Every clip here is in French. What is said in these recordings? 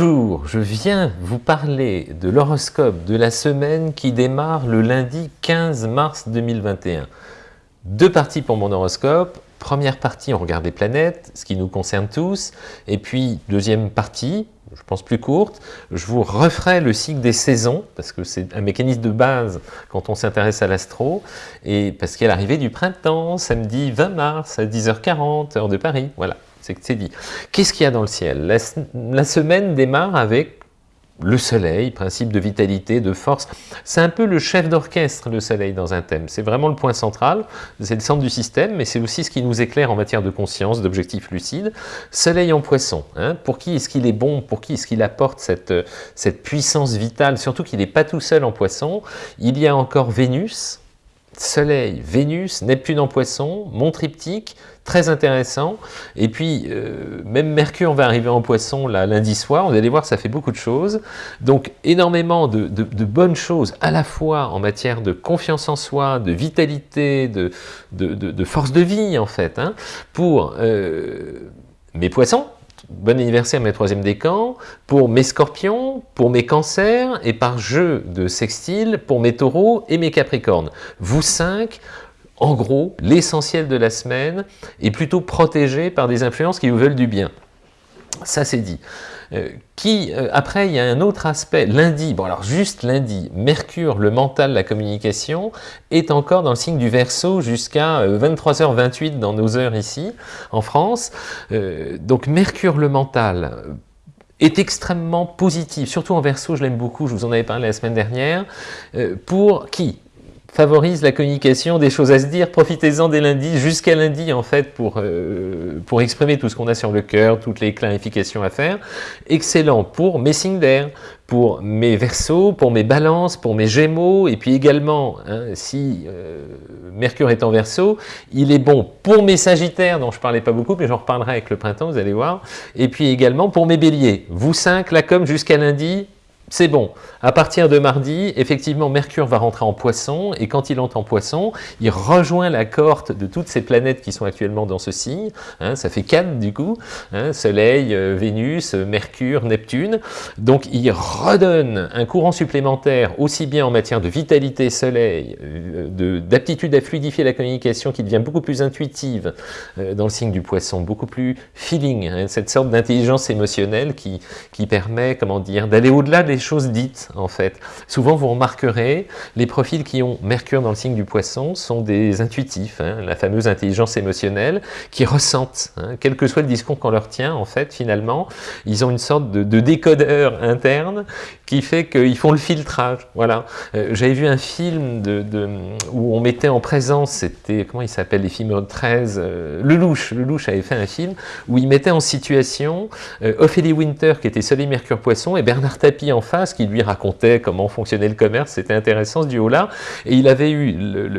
Bonjour, je viens vous parler de l'horoscope de la semaine qui démarre le lundi 15 mars 2021. Deux parties pour mon horoscope. Première partie, on regarde les planètes, ce qui nous concerne tous. Et puis, deuxième partie, je pense plus courte, je vous referai le cycle des saisons, parce que c'est un mécanisme de base quand on s'intéresse à l'astro, et parce qu'il y a l'arrivée du printemps, samedi 20 mars à 10h40, heure de Paris, voilà que c'est dit. Qu'est-ce qu'il y a dans le ciel? La, semaine démarre avec le soleil, principe de vitalité, de force. C'est un peu le chef d'orchestre, le soleil, dans un thème. C'est vraiment le point central, c'est le centre du système, mais c'est aussi ce qui nous éclaire en matière de conscience, d'objectifs lucides. Soleil en poisson, hein. pour qui est-ce qu'il est bon, pour qui est-ce qu'il apporte cette, cette puissance vitale, surtout qu'il n'est pas tout seul en poisson. Il y a encore Vénus, Soleil, Vénus, Neptune en poisson, mon triptyque, très intéressant. Et puis, euh, même Mercure va arriver en poisson lundi soir, vous allez voir, ça fait beaucoup de choses. Donc, énormément de, bonnes choses, à la fois en matière de confiance en soi, de vitalité, de, de force de vie, en fait, hein, pour euh, mes poissons, bon anniversaire mes troisième décan, pour mes scorpions, pour mes cancers, et par jeu de sextile pour mes taureaux et mes capricornes. Vous cinq, en gros, l'essentiel de la semaine est plutôt protégé par des influences qui vous veulent du bien. Ça c'est dit. Euh, qui, euh, après, il y a un autre aspect. Lundi, bon alors juste lundi, Mercure, le mental, la communication, est encore dans le signe du Verseau jusqu'à 23h28 euh, dans nos heures ici, en France. donc Mercure, le mental, est extrêmement positif, surtout en Verseau, je l'aime beaucoup, je vous en avais parlé la semaine dernière, pour qui? Favorise la communication, des choses à se dire, profitez-en dès lundi, jusqu'à lundi en fait, pour, euh, pour exprimer tout ce qu'on a sur le cœur, toutes les clarifications à faire. Excellent pour mes signes d'air, pour mes versos, pour mes balances, pour mes gémeaux, et puis également, hein, si euh, Mercure est en verso, il est bon pour mes sagittaires, dont je ne parlais pas beaucoup, mais j'en reparlerai avec le printemps, vous allez voir, et puis également pour mes béliers. Vous cinq, la com jusqu'à lundi, c'est bon. À partir de mardi, effectivement, Mercure va rentrer en poisson, et quand il entre en poisson, il rejoint la cohorte de toutes ces planètes qui sont actuellement dans ce signe. Hein, ça fait 4 du coup, hein, Soleil, euh, Vénus, Mercure, Neptune. Donc il redonne un courant supplémentaire, aussi bien en matière de vitalité Soleil, euh, d'aptitude à fluidifier la communication qui devient beaucoup plus intuitive euh, dans le signe du poisson, beaucoup plus feeling, hein, cette sorte d'intelligence émotionnelle qui, qui permet, comment dire, d'aller au-delà des choses dites, en fait. Souvent, vous remarquerez, les profils qui ont Mercure dans le signe du poisson sont des intuitifs, hein, la fameuse intelligence émotionnelle, qui ressentent, hein, quel que soit le discours qu'on leur tient, en fait, finalement, ils ont une sorte de, décodeur interne qui fait qu'ils font le filtrage, voilà. Euh, j'avais vu un film où on mettait en présence, c'était, comment il s'appelle, les films 13, euh, Le Louche, Le Louche avait fait un film où il mettait en situation euh, Ophélie Winter, qui était Soleil Mercure Poisson, et Bernard Tapie en face qui lui racontait comment fonctionnait le commerce, c'était intéressant ce duo-là, et il avait eu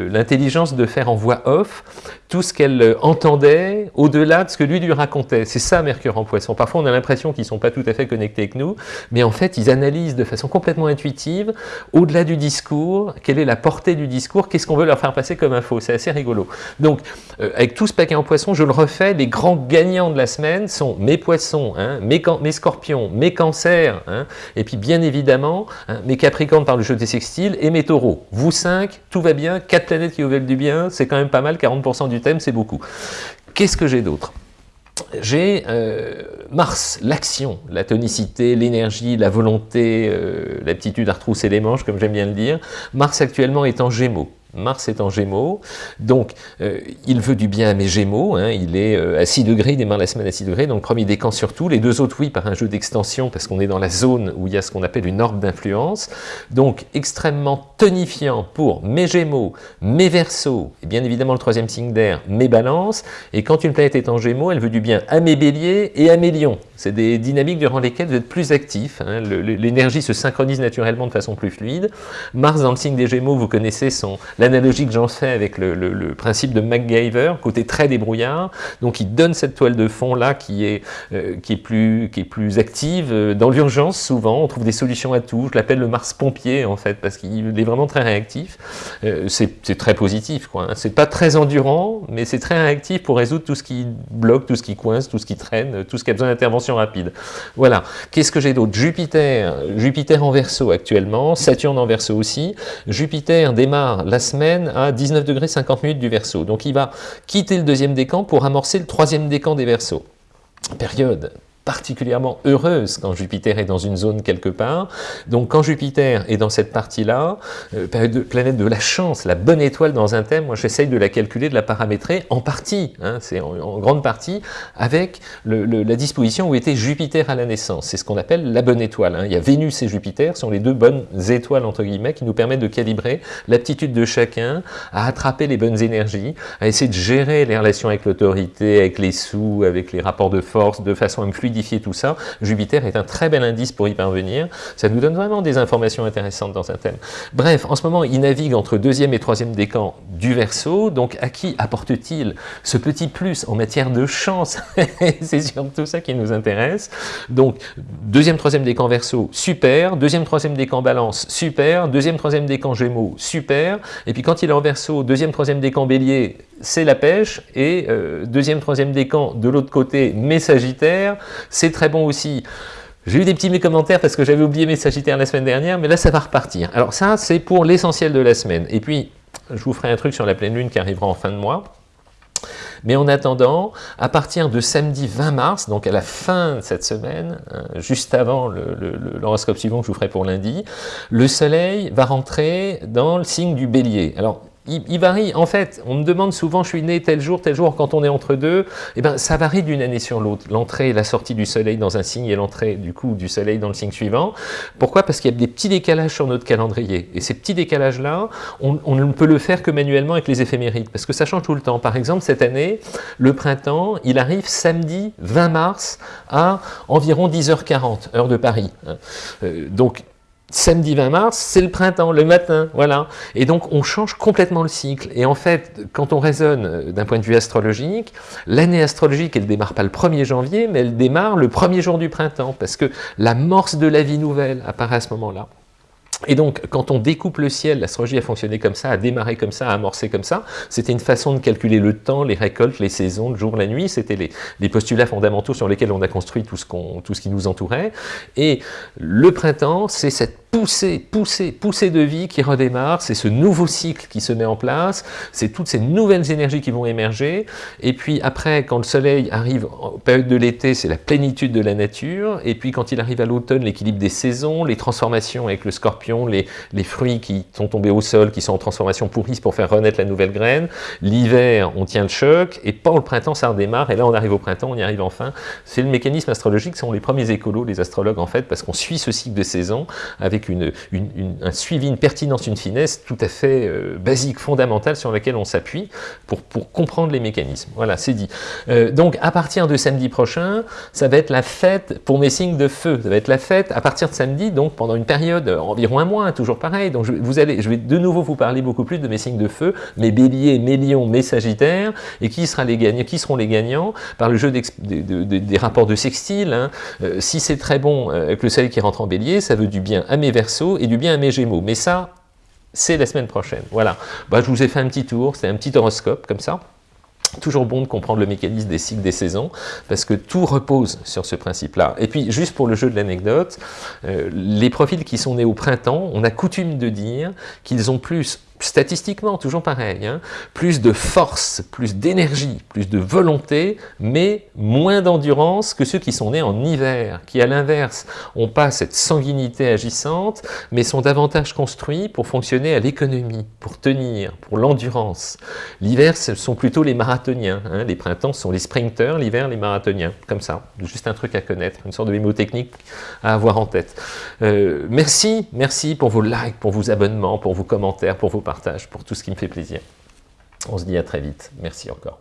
l'intelligence de faire en voix off tout ce qu'elle euh, entendait au-delà de ce que lui lui racontait. C'est ça Mercure en poisson. Parfois on a l'impression qu'ils ne sont pas tout à fait connectés avec nous, mais en fait ils analysent de façon complètement intuitive, au-delà du discours, quelle est la portée du discours, qu'est-ce qu'on veut leur faire passer comme info. C'est assez rigolo. Donc euh, avec tout ce paquet en poisson, je le refais, les grands gagnants de la semaine sont mes poissons, hein, mes, mes, scorpions, mes cancers, hein, et puis bien évidemment hein, mes capricornes par le jeu des sextiles et mes taureaux. Vous cinq, tout va bien, quatre planètes qui vous veulent du bien, c'est quand même pas mal, 40% du thème, c'est beaucoup. Qu'est-ce que j'ai d'autre? J'ai euh, Mars, l'action, la tonicité, l'énergie, la volonté, euh, l'aptitude à retrousser les manches, comme j'aime bien le dire. Mars actuellement est en Gémeaux. Mars est en Gémeaux, donc euh, il veut du bien à mes Gémeaux, hein. il est euh, à 6 degrés, il démarre la semaine à 6 degrés, donc premier décan surtout, les deux autres oui par un jeu d'extension parce qu'on est dans la zone où il y a ce qu'on appelle une orbe d'influence, donc extrêmement tonifiant pour mes Gémeaux, mes Verseaux, et bien évidemment le troisième signe d'air, mes Balances, et quand une planète est en Gémeaux, elle veut du bien à mes Béliers et à mes Lions, c'est des dynamiques durant lesquelles vous êtes plus actifs, hein. l'énergie se synchronise naturellement de façon plus fluide, Mars dans le signe des Gémeaux, vous connaissez son l'analogie que j'en fais avec le, principe de MacGyver, côté très débrouillard, donc il donne cette toile de fond là qui est, euh, qui est, plus, qui est plus active. Dans l'urgence, souvent, on trouve des solutions à tout. Je l'appelle le Mars pompier en fait, parce qu'il est vraiment très réactif. Euh, c'est très positif, quoi. Hein. C'est pas très endurant, mais c'est très réactif pour résoudre tout ce qui bloque, tout ce qui coince, tout ce qui traîne, tout ce qui a besoin d'intervention rapide. Voilà. Qu'est-ce que j'ai d'autre? Jupiter, Jupiter en verso actuellement, Saturne en verso aussi. Jupiter démarre la à 19 degrés 50 minutes du verso. Donc il va quitter le deuxième décan pour amorcer le troisième décan des versos. Période particulièrement heureuse quand Jupiter est dans une zone quelque part. Donc quand Jupiter est dans cette partie-là, euh, planète de la chance, la bonne étoile dans un thème, moi j'essaye de la calculer, de la paramétrer en partie, hein, c'est en, grande partie, avec la disposition où était Jupiter à la naissance. C'est ce qu'on appelle la bonne étoile. Hein. Il y a Vénus et Jupiter, sont les deux bonnes étoiles, entre guillemets, qui nous permettent de calibrer l'aptitude de chacun à attraper les bonnes énergies, à essayer de gérer les relations avec l'autorité, avec les sous, avec les rapports de force, de façon à me tout ça, Jupiter est un très bel indice pour y parvenir. Ça nous donne vraiment des informations intéressantes dans un thème. Bref, en ce moment, il navigue entre deuxième et troisième décan du Verseau. Donc, à qui apporte-t-il ce petit plus en matière de chance C'est surtout ça qui nous intéresse. Donc, deuxième, troisième décan Verseau, super. Deuxième, troisième décan Balance, super. Deuxième, troisième décan Gémeaux, super. Et puis, quand il est en Verseau, deuxième, troisième décan Bélier, c'est la pêche, et euh, deuxième, troisième décan de l'autre côté, mes Sagittaires, c'est très bon aussi. J'ai eu des petits commentaires parce que j'avais oublié mes Sagittaires la semaine dernière, mais là ça va repartir. Alors ça, c'est pour l'essentiel de la semaine. Et puis, je vous ferai un truc sur la pleine lune qui arrivera en fin de mois. Mais en attendant, à partir de samedi 20 mars, donc à la fin de cette semaine, hein, juste avant l'horoscope suivant que je vous ferai pour lundi, le soleil va rentrer dans le signe du bélier. Alors, il, varie. En fait, on me demande souvent, je suis né tel jour, tel jour, quand on est entre deux, eh ben, ça varie d'une année sur l'autre. L'entrée et la sortie du soleil dans un signe et l'entrée du coup du soleil dans le signe suivant. Pourquoi? Parce qu'il y a des petits décalages sur notre calendrier. Et ces petits décalages-là, on, ne peut le faire que manuellement avec les éphémérides, parce que ça change tout le temps. Par exemple, cette année, le printemps, il arrive samedi 20 mars à environ 10h40, heure de Paris. Euh, donc, samedi 20 mars, c'est le printemps, le matin, voilà. Et donc, on change complètement le cycle. Et en fait, quand on raisonne euh, d'un point de vue astrologique, l'année astrologique, elle démarre pas le 1er janvier, mais elle démarre le premier jour du printemps, parce que l'amorce de la vie nouvelle apparaît à ce moment-là. Et donc, quand on découpe le ciel, l'astrologie a fonctionné comme ça, a démarré comme ça, a amorcé comme ça. C'était une façon de calculer le temps, les récoltes, les saisons, le jour, la nuit. C'était les, postulats fondamentaux sur lesquels on a construit tout ce, tout ce qui nous entourait. Et le printemps, c'est cette poussée, poussée, poussée de vie qui redémarre, c'est ce nouveau cycle qui se met en place, c'est toutes ces nouvelles énergies qui vont émerger, et puis après, quand le soleil arrive en période de l'été, c'est la plénitude de la nature, et puis quand il arrive à l'automne, l'équilibre des saisons, les transformations avec le scorpion, les, les fruits qui sont tombés au sol, qui sont en transformation pourrissent pour faire renaître la nouvelle graine, l'hiver, on tient le choc, et pas le printemps, ça redémarre, et là on arrive au printemps, on y arrive enfin. C'est le mécanisme astrologique, ce sont les premiers écolos, les astrologues en fait, parce qu'on suit ce cycle de saison avec une, un suivi, une pertinence, une finesse tout à fait euh, basique, fondamentale, sur laquelle on s'appuie pour, comprendre les mécanismes. Voilà, c'est dit. Euh, donc, à partir de samedi prochain, ça va être la fête pour mes signes de feu. Ça va être la fête à partir de samedi, donc pendant une période, euh, environ un mois, toujours pareil. Donc, je, vous allez, je vais de nouveau vous parler beaucoup plus de mes signes de feu, mes béliers, mes lions, mes sagittaires, et qui, sera les gagnants, qui seront les gagnants par le jeu des rapports de sextile. Hein. si c'est très bon avec le soleil qui rentre en bélier, ça veut du bien à mes et du bien à mes gémeaux. Mais ça, c'est la semaine prochaine. Voilà. Bah, je vous ai fait un petit tour, c'est un petit horoscope comme ça. Toujours bon de comprendre le mécanisme des cycles des saisons, parce que tout repose sur ce principe-là. Et puis, juste pour le jeu de l'anecdote, euh, les profils qui sont nés au printemps, on a coutume de dire qu'ils ont plus statistiquement, toujours pareil, hein, plus de force, plus d'énergie, plus de volonté, mais moins d'endurance que ceux qui sont nés en hiver, qui à l'inverse n'ont pas cette sanguinité agissante, mais sont davantage construits pour fonctionner à l'économie, pour tenir, pour l'endurance. L'hiver, ce sont plutôt les marathoniens, hein, les printemps sont les sprinters, l'hiver les marathoniens, comme ça, juste un truc à connaître, une sorte de mémotechnique à avoir en tête. Euh, merci, merci pour vos likes, pour vos abonnements, pour vos commentaires, pour vos pour tout ce qui me fait plaisir. On se dit à très vite. Merci encore.